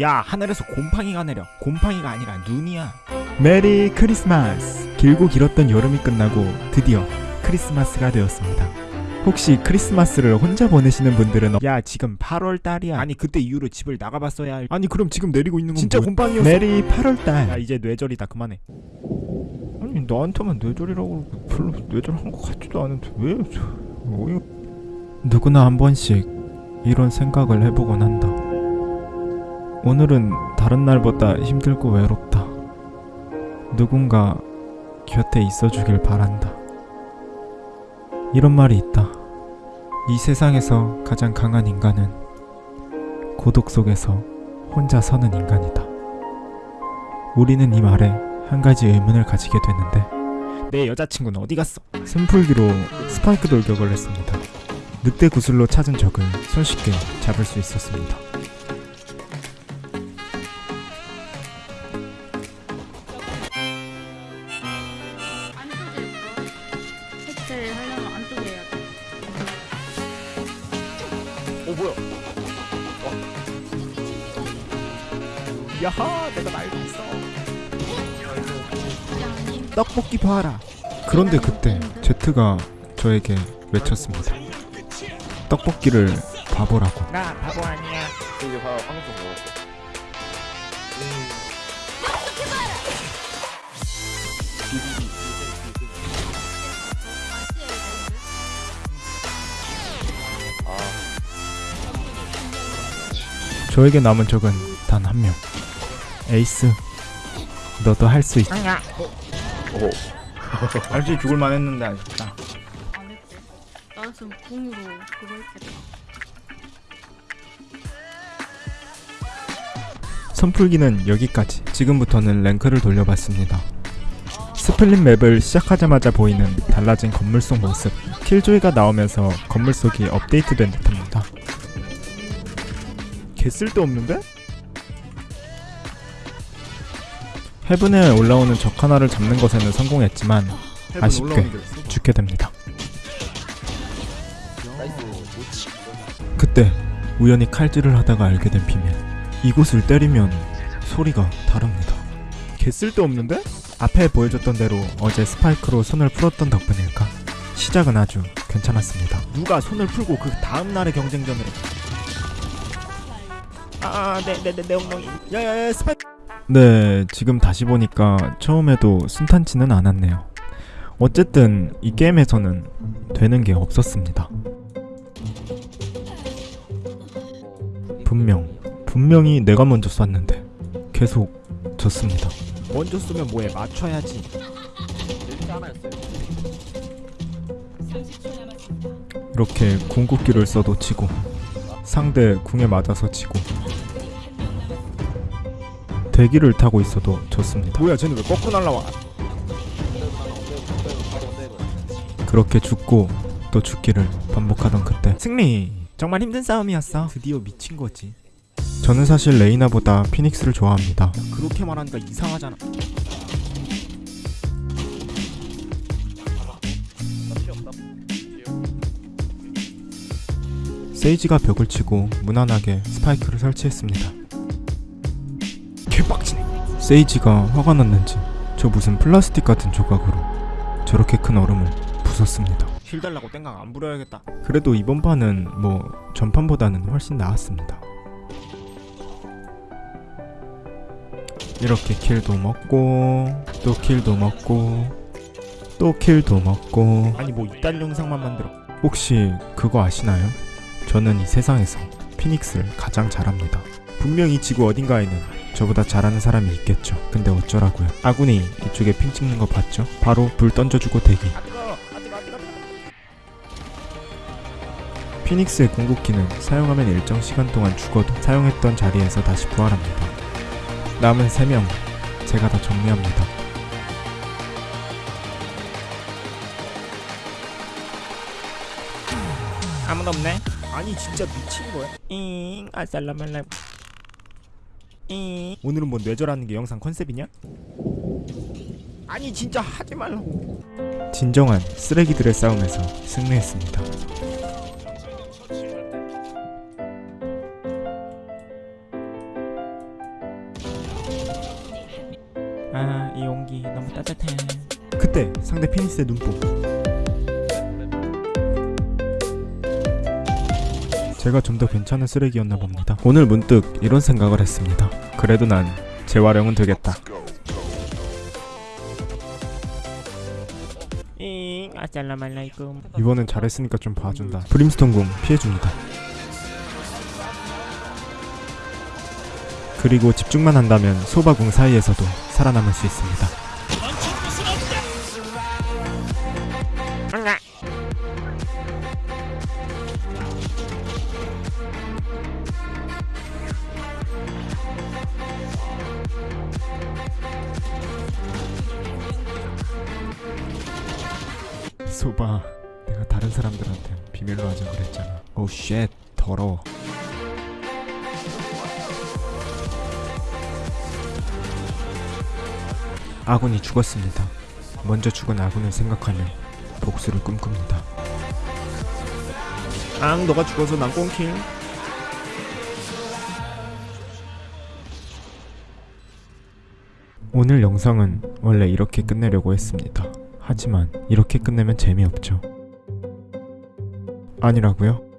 야 하늘에서 곰팡이가 내려. 곰팡이가 아니라 눈이야. Merry Christmas! 길고 길었던 여름이 끝나고 드디어 크리스마스가 되었습니다. 혹시 크리스마스를 혼자 보내시는 분들은 야 지금 8월달이야. 아니 그때 이후로 집을 나가봤어야 할 아니 그럼 지금 내리고 있는 건 진짜 뭐야? 곰팡이였어. Merry 야 8월달. 이제 뇌절이다. 그만해. 아니 나한테만 뇌절이라고 그러고 별로 뇌절한 것 같지도 않은데 왜 저- 어이 누구나 한 번씩 이런 생각을 해보곤 한다 오늘은 다른 날보다 힘들고 외롭다. 누군가 곁에 있어주길 바란다. 이런 말이 있다. 이 세상에서 가장 강한 인간은 고독 속에서 혼자 서는 인간이다. 우리는 이 말에 한 가지 의문을 가지게 되는데 내 여자친구는 어디 갔어? 숨풀기로 스파이크 돌격을 했습니다. 늑대 구슬로 찾은 적을 손쉽게 잡을 수 있었습니다. 어 뭐야 야하 내가 날고 있어. 떡볶이 봐라. 그런데 그때 제트가 저에게 외쳤습니다. 떡볶이를 바보라고. 나 바보 아니야 이제 봐 방송 먹었어. 아, 저에게 남은 적은 단 한 명. 에이스. 너도 할 수 있. 오, 알지 죽을 만 했는데 아쉽다 안 했대. 나였으면 궁으로 그거 했겠다. 손풀기는 여기까지. 지금부터는 랭크를 돌려봤습니다. 스플릿 map을 시작하자마자 보이는 달라진 건물 속 모습. 킬조이가 나오면서 건물 속이 업데이트된 듯합니다. 개 쓸데없는데? 헤븐에 올라오는 적 하나를 잡는 것에는 성공했지만 아쉽게 죽게 됩니다. 그때 우연히 칼질을 하다가 알게 된 비밀. 이곳을 때리면 소리가 다릅니다. 개 쓸데없는데? 앞에 보여줬던 대로 어제 스파이크로 손을 풀었던 덕분일까? 시작은 아주 괜찮았습니다. 누가 손을 풀고 그 다음 날의 경쟁전을 해. 아내내내 엉덩이 야야야 네, 지금 다시 보니까 처음에도 순탄치는 않았네요. 어쨌든 이 게임에서는 되는 게 없었습니다. 분명, 분명히 내가 먼저 쐈는데 계속 졌습니다. 먼저 쓰면 뭐해 맞춰야지. 이렇게 궁극기를 써도 치고 상대 궁에 맞아서 치고 대기를 타고 있어도 졌습니다. 뭐야 쟤는 왜 거꾸로 날라와 그렇게 죽고 또 죽기를 반복하던 그때 승리! 정말 힘든 싸움이었어 드디어 미친 거지 저는 사실 레이나보다 피닉스를 좋아합니다. 그렇게 말하니까 이상하잖아 세이지가 벽을 치고 무난하게 스파이크를 설치했습니다. 세이지가 화가 났는지 저 무슨 플라스틱 같은 조각으로 저렇게 큰 얼음을 부쉈습니다. heal 달라고 땡깡 안 부려야겠다 그래도 이번 판은 뭐 전판보다는 훨씬 나았습니다. 이렇게 kill도 먹고 또 kill도 먹고 또 kill도 먹고 아니 뭐 이딴 영상만 만들어 혹시 그거 아시나요? 저는 이 세상에서 피닉스를 가장 잘합니다. 분명히 지구 어딘가에는 저보다 잘하는 사람이 있겠죠. 근데 어쩌라고요? 아군이 이쪽에 핑 찍는 거 봤죠? 바로 불 던져주고 대기. 피닉스의 궁극기는 사용하면 일정 시간 동안 죽어도 사용했던 자리에서 다시 부활합니다. 남은 3명 제가 다 정리합니다. 아무도 없네 아니 진짜 미친 거야 잉 아살라말람 잉 예. 오늘은 뭐 뇌절하는 게 영상 컨셉이냐? 아니 진짜 하지 말라고. 진정한 쓰레기들의 싸움에서 승리했습니다. 아 이 용기 너무 따뜻해. 그때 상대 피니스의 눈뽕. 제가 좀 더 괜찮은 쓰레기였나 봅니다. 오늘 문득 이런 생각을 했습니다. 그래도 난 재활용은 되겠다. 이번엔 잘했으니까 좀 봐준다. 브림스톤 궁 피해줍니다. 그리고 집중만 한다면 소바궁 사이에서도 살아남을 수 있습니다 소바 내가 다른 사람들한테 비밀로 하자 그랬잖아. 오쉣 더러워. 아군이 죽었습니다. 먼저 죽은 아군을 생각하며 복수를 꿈꿉니다. 앙 너가 죽어서 난 꽁킬. 오늘 영상은 원래 이렇게 끝내려고 했습니다 하지만 이렇게 끝내면 재미없죠 아니라고요?